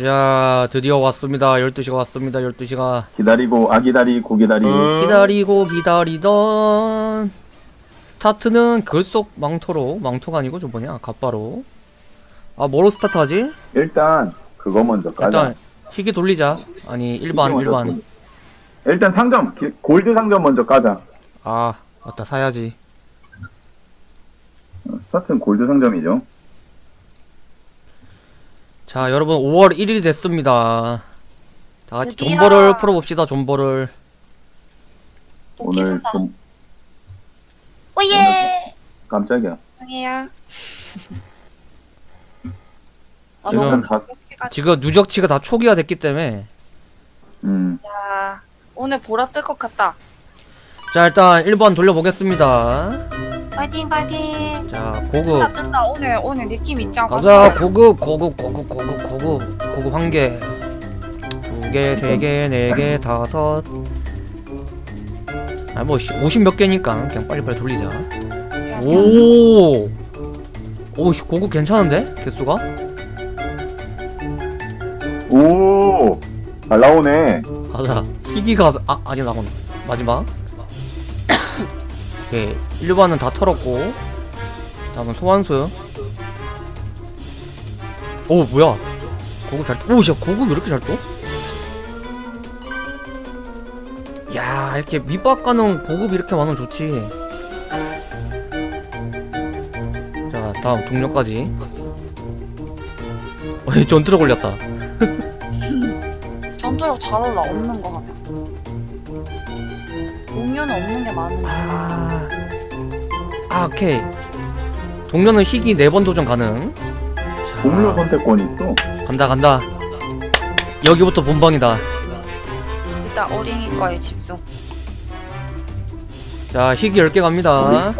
자 드디어 왔습니다. 12시가 왔습니다. 12시가. 기다리고 아기다리 고기다리 기다리고 기다리던. 스타트는 귀속 망토로 망토가 아니고 저 뭐냐? 갑바로. 아 뭐로 스타트 하지? 일단 그거 먼저 까자. 일단 희귀 돌리자. 아니 일반 일반. 일단 상점 기- 골드 상점 먼저 까자. 아 맞다. 사야지. 어, 스타트는 골드 상점이죠 자 여러분 5월 1일이 됐습니다 다 같이 드디어. 존버를 풀어봅시다 존버를 오늘 좀 oh yeah. 깜짝이야 형이야. 아, 지금 지금 누적치가 다 초기화 됐기 때문에 음야 오늘 보라 뜰 것 같다. 자 일단 1번 돌려보겠습니다 파이팅 파이팅. 자 뜬다 고급 뜬다 오늘 오늘 느낌 않고. 가자 고급 고급 고급 고급 고급 고급 한개 두 개, 세 개, 네 개, 다섯 아뭐 50 몇 개니까 그냥 빨리빨리 돌리자 오! 오 씨, 고급 괜찮은데? 개수가? 오! 잘 나오네 가자 희귀가 아 아니 나온 마지막 오케이 1번은 다 털었고. 다음은 소환수. 오 뭐야? 고급 잘 오, 야 고급 왜 이렇게 잘 떠? 야 이렇게 밑밥 가는 고급이 이렇게 많으면 좋지. 자 다음 동료까지. 어이 전투로 걸렸다. 전투력 잘 올라 없는 거 같아. 동료는 없는 게 많은데. 아, 아 오케이 동료는 희귀 4번 도전 가능 자, 동료 선택권이 있어 간다 간다 여기부터 본방이다 일단 어린이 거에 집중. 자 희귀 10개 갑니다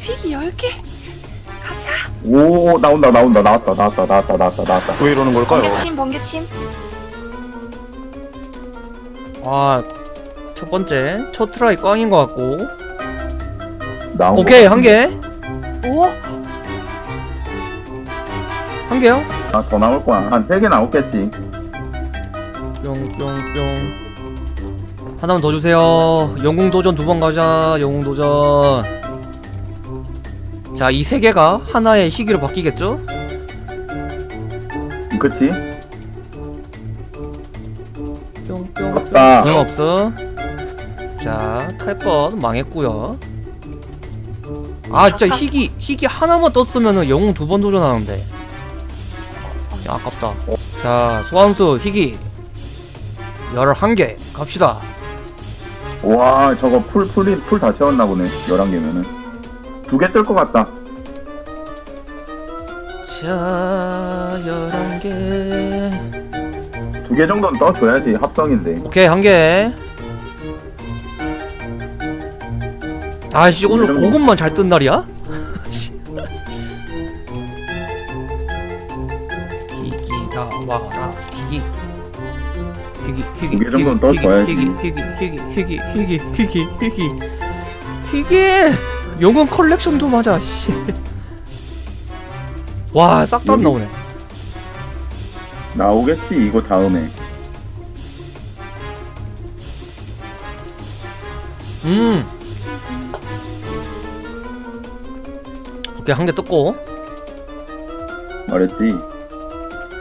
휘기 10개. 가자. 오 나온다 나온다 나왔다 나왔다 나왔다 나왔다 나왔다 왜 이러는 걸까요? 번개침 번개침. 아 첫 번째 첫 try 꽝인 것 같고. 나온 오케이 거 한개. 오. 한 개요? 아, 더 나올 거야. 한 세 개 나오겠지. 뿅뿅뿅. 하나만 더 주세요. 영웅 도전 두 번 가자 영웅 도전. 자 이 세 개가 하나의 희귀로 바뀌겠죠? 그치? 뿅뿅 응 없어 자 탈것 망했고요. 아 진짜 희귀 희귀 하나만 떴으면은 영웅 두 번 도전하는데. 야 아깝다. 자 소환수 희귀. 11개 갑시다. 와 저거 full full이 full 다 채웠나 보네 11개면은. 두 개 뜰 것 같다. 자 11개. 두 개 정도는 떠줘야지 합성인데. 오케이 한 개 아씨 오늘 이런 거. 고급만 잘 뜬 날이야? 희귀가 와라 희귀 희귀 희귀 정도는 희귀, 떠줘야지. 희귀 희귀 희귀 희귀 희귀 희귀 희귀 희귀 영웅 컬렉션도 맞아 씨와싹 다. 나오네 나오겠지 이거 다음에 음 오케이 한개 떴고 말했지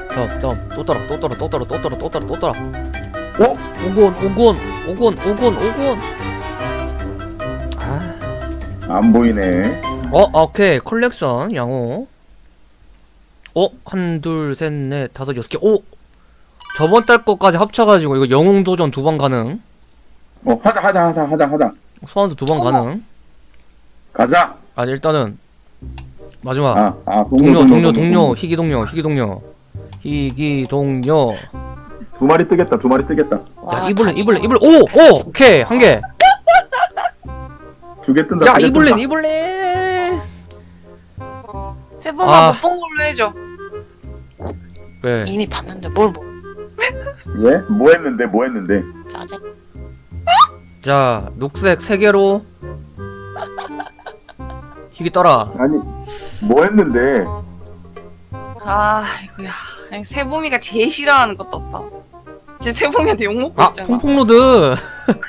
다음 다음 또 따라 또 따라 또 따라 또 따라 또 따라 또 따라 어? 오곤 오곤 오곤 오곤 오곤 아안 보이네 어, 아, 오케이. 컬렉션, 양호. 어, 한, 둘, 셋, 넷, 다섯, 여섯 개. 오! 저번 달 거까지 합쳐가지고, 이거 영웅 도전 두 번 가능. 어 하자 하자 하자 하자 하자 소환수 두 번. 가능. 가자 아, 일단은, 마지막. 아, 아 동료, 동료, 동료, 희귀 동료, 희귀 동료. 희귀 동료. 두 마리 뜨겠다 두 마리 뜨겠다 야, 와, 이블린. 이블린, 이블린. 오! 오! 오케이. 한 개. 두 개 뜬다 야, 이블린. 이블린! 세 번만 아. 못본 걸로 해줘. 왜? 이미 봤는데 뭘 뭐? 예? 뭐 했는데 뭐 했는데 짜증. 자, 녹색 세 개로. 희귀 떠라. 아니 뭐 했는데 아 이거야. 아니, 세봄이가 제일 싫어하는 것도 없다. 제 세봄이한테 욕먹고 아 있잖아. 퐁퐁로드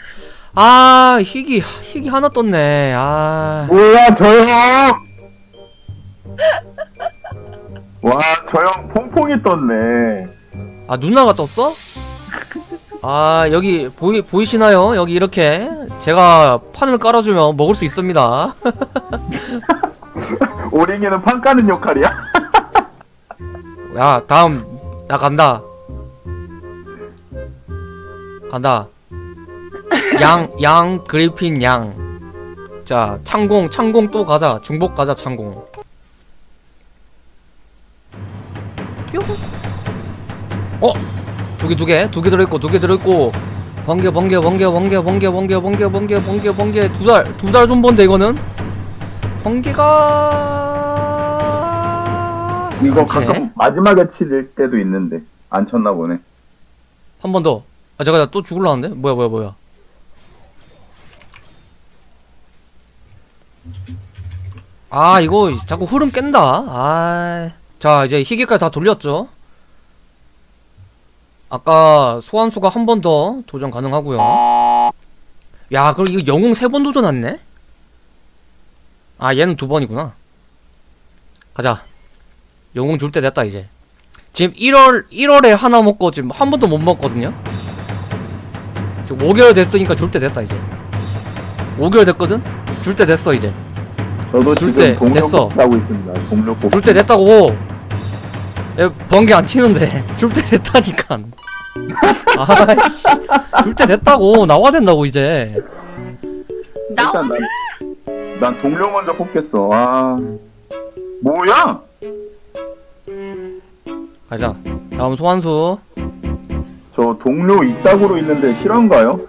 아 희귀 희귀 하나 떴네 아 뭐야 저 형! 와, 저 형 퐁퐁이 떴네. 아 누나가 떴어? 아 여기 보이 보이시나요? 여기 이렇게 제가 판을 깔아주면 먹을 수 있습니다. 오링이는 판 까는 역할이야? 야 다음 나 간다. 간다. 양 양 그리핀 양. 자 창공 창공 또 가자 중복 가자 창공. 뾰. 어? 두 개 두 개 두 개 들어있고 두 개 들어있고 번개 번개 번개 번개 번개 번개 번개 번개 번개 번개 두 달 두 달 좀 번데 이거는 번개가 이거 안 치네? 가끔 마지막에 칠 때도 있는데 안 쳤나 보네. 한 번 더. 아 잠깐 나 또 죽을라는데? 뭐야 뭐야 뭐야. 아 이거 자꾸 흐름 깬다. 아. 자 이제 희귀까지 다 돌렸죠. 아까 소환수가 한 번 더 도전 가능하고요. 야 그럼 이거 영웅 세 번 도전했네? 아 얘는 두 번이구나. 가자. 영웅 줄 때 됐다 이제. 지금 1월 1월에 하나 먹고 지금 한 번도 못 먹거든요. 지금 5개월 됐으니까 줄 때 됐다 이제. 5개월 됐거든. 줄 때 됐어 이제. 저도 줄 때 됐어. 뽑기 하고 있습니다. 동료 뽑기. 줄때 됐다고. 얘 번개 안 치는데 줄 때 됐다니까. 아이씨. 줄때 됐다고 나와야 된다고 이제. 나 일단 난, 난 동료 먼저 뽑겠어. 아. 뭐야? 가자. 다음 소환수. 저 동료 이따구로 있는데 실화인가요?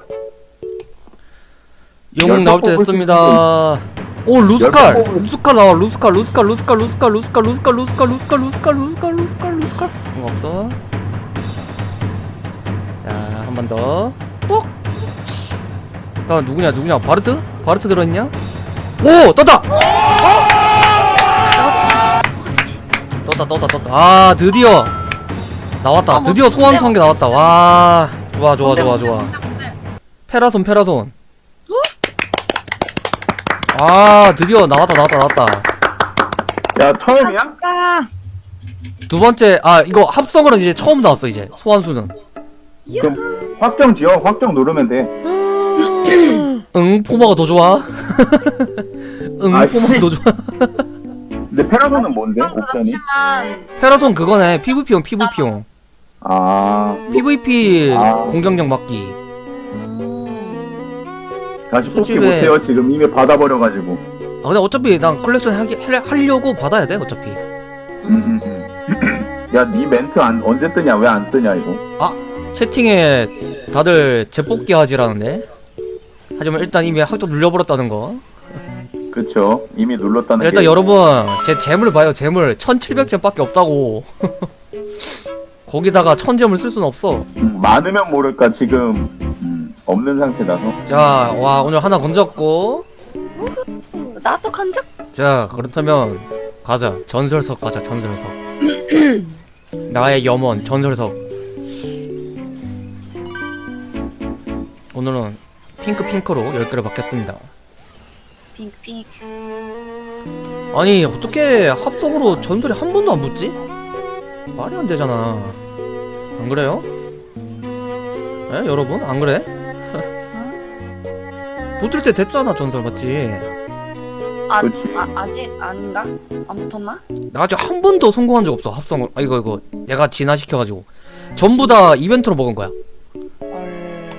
영웅 나올 때 됐습니다. 오 루스칼 루스칼 나와 루스칼 루스칼 루스칼 루스칼 루스칼 루스칼 루스칼 루스칼 루스칼 루스칼 루스칼 루스칼 이거 없어 자 한 번더 뽁! 다음 누구냐 누구냐 바르트? 바르트 들어있냐? 오 떴다! 떴다 떴다 떴다 아 드디어 나왔다 아, 뭐, 드디어? 한개 나왔다 와 좋아 좋아 좋아 좋아? 페라손 페라손 아 드디어 나왔다 나왔다 나왔다 야, 처음이야? 아, 두 번째 아 이거 합성으로 이제 처음 나왔어 이제 소환수는 그럼 확정 지어. 확정 누르면 돼. 응 포마가 더 좋아 응 아, 포마가 씨. 더 좋아 근데 페라손은 뭔데? 옵션이? 그렇지만 페라손 그거네 PVP용 PVP용 아. PVP 아. 공격력 막기 음, 다시 뽑기 솔직히 못해요. 지금 이미 받아버려가지고. 아 근데 어차피 난 컬렉션 하기, 하- 하려고 받아야 돼 어차피 음, 음, 음. 야, 니 멘트 안, 언제 뜨냐? 왜 안 뜨냐, 이거? 채팅에 다들 재뽑기 하지라는데 하지만 일단 이미 확정 눌러버렸다는 거 그쵸. 이미 눌렀다는 일단 게. 여러분 제 gem을 봐요 gem을 1700gem밖에 없다고 거기다가 1000gem을 쓸 수는 없어 음, 많으면 모를까, 지금. 음, 없는 상태라서. 자 와 오늘 하나 건졌고 나도 간적 자 그렇다면 가자 전설석 가자 전설석 나의 염원 전설석 오늘은 핑크 핑크로 10개를 받겠습니다 핑크. 아니 어떻게 합성으로 전설이 한 번도 안 붙지? 말이 안 되잖아 안 그래요? 에 여러분 안 그래? 붙을 때 됐잖아 전설 맞지? 아. 아 아직 아닌가? 안 붙었나? 나 아직 한 번도 성공한 적 없어 합성을 아 이거 이거 내가 진화시켜가지고 전부 다 이벤트로 먹은 거야 헐.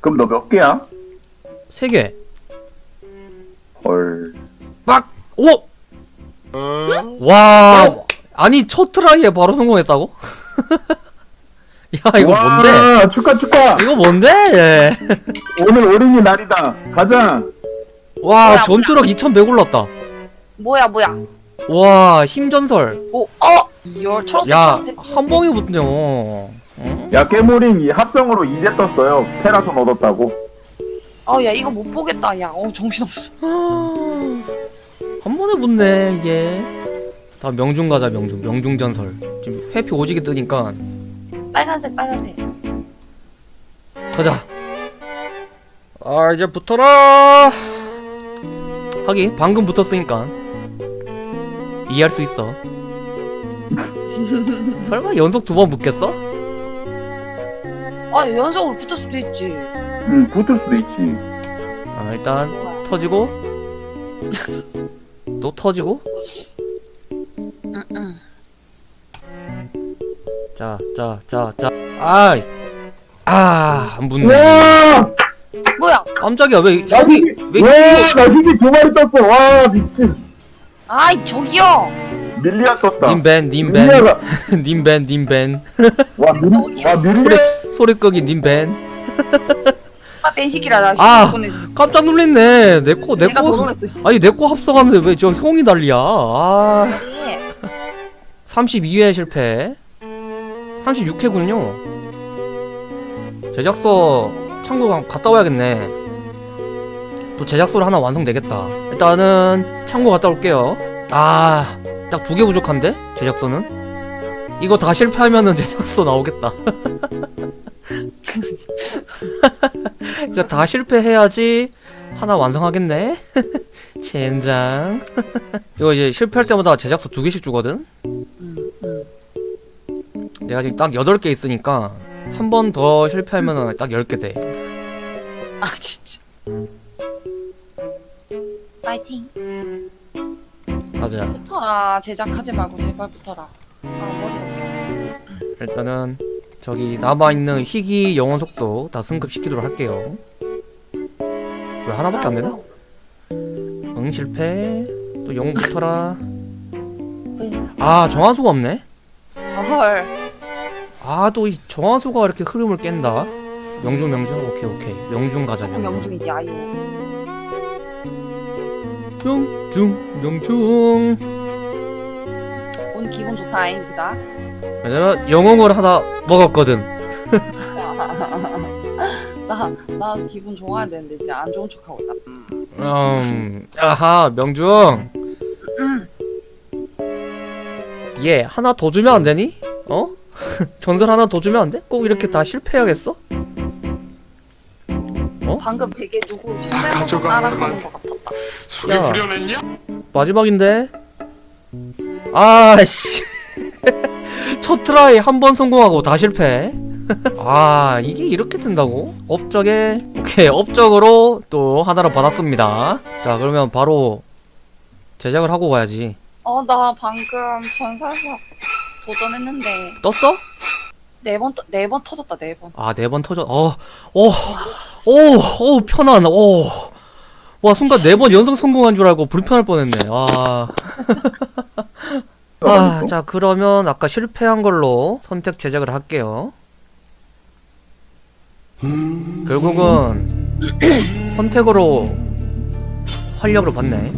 그럼 너 몇 개야? 세 개. 헐. 막! 오! 와 아니 첫 try에 바로 성공했다고? 야 이거 와, 뭔데? 축하, 축하! 이거 뭔데? 오늘 어린이 날이다. 가자! 와 뭐야, 전투력 2100 올랐다 뭐야 뭐야? 와 힘전설 오, 어, 이열 초록색 야 초록색. 한 방에 붙네요 응? 야, 깨모링 이 합성으로 이제 떴어요. 페라손 얻었다고. 어, 야 이거 못 보겠다. 야, 어 정신 없어. 한 번에 붙네 이게 다음 명중 가자 명중 명중 전설 지금 회피 오지게 뜨니까 빨간색 빨간색. 가자 아 이제 붙어라 하긴 방금 붙었으니까 이해할 수 있어 설마 연속 두 번 붙겠어? 아 연속으로 붙을 수도 있지. 응 붙을 수도 있지. 아 일단 터지고? 또 터지고? 응응. 자자 자 자. 아이. 아안 붙네. 와! 뭐야? 깜짝이야. 왜나 희귀 왜 와나 희귀 두 마리 떴어. 와 미친. 아이 저기요. 밀리아 썼다. 님벤 님벤 밀리아가 님벤 님벤 와, 밀, 와 밀리아 소리 소리 끄기 님벤 아 뺀시키라 나 아. 깜짝 놀랐네. 내 거 내가 더 내거 놀랐어. 씨. 아니 내 거 합성하는데 왜 저 형이 난리야? 아. 아니, 32회 실패. 36회군요. 제작소 창고 가- 갔다 와야겠네. 또 제작소를 하나 완성되겠다. 일단은 창고 갔다 올게요. 아 딱 두 개 부족한데? 제작소는? 이거 다 실패하면은 제작소 나오겠다 이거 다 실패해야지 하나 완성하겠네 젠장 이거 이제 실패할 때마다 제작소 두 개씩 주거든. 내가 지금 딱 8개 있으니까 한 번 더 실패하면 딱 10개 돼. 아 진짜. 파이팅. 가자. 붙어라 제작하지 말고 제발 붙어라. 아 머리 아파. 일단은 저기 남아있는 희귀 영원 속도 다 승급시키도록 할게요. 왜 하나밖에 안 되나? 응 실패. 또 영웅 붙어라. 아 정화수가 없네? 아, 헐. 아또 이 정화수가 이렇게 흐름을 깬다. 명중 명중 오케이 오케이 명중 가자 명중. 명중이지 아유. 명중 명중. 기분 좋다잉 그자. 왜냐면 영웅을 하나 먹었거든. 나 나 기분 좋아야 되는데 이제 안 좋은 척하고 있다. 음, 아하, 명중. 음. 얘 하나 더 주면 안 되니? 어? 전설 하나 더 주면 안 돼? 꼭 이렇게 다 실패해야겠어? 방금 되게 누구 가져가, 총대로 따라하는. 것 같았다. 속이 야. 후련했냐? 마지막인데. 아씨. 첫 try 한 번 성공하고 다 실패. 아, 이게 이렇게 된다고? 업적에 오케이, 업적으로 또 하나를 받았습니다. 자, 그러면 바로 제작을 하고 가야지. 어 나 방금 전사석 도전했는데 떴어? 네번 네 번 터졌다 네 번. 아, 네 번 터져. 어, 오, 오, 오, 편안. 오. 와, 순간 네 번 연속 성공한 줄 알고 불편할 뻔했네. 와. 아, 자, 그러면 아까 실패한 걸로 선택 제작을 할게요. 결국은 선택으로 활력을 받네.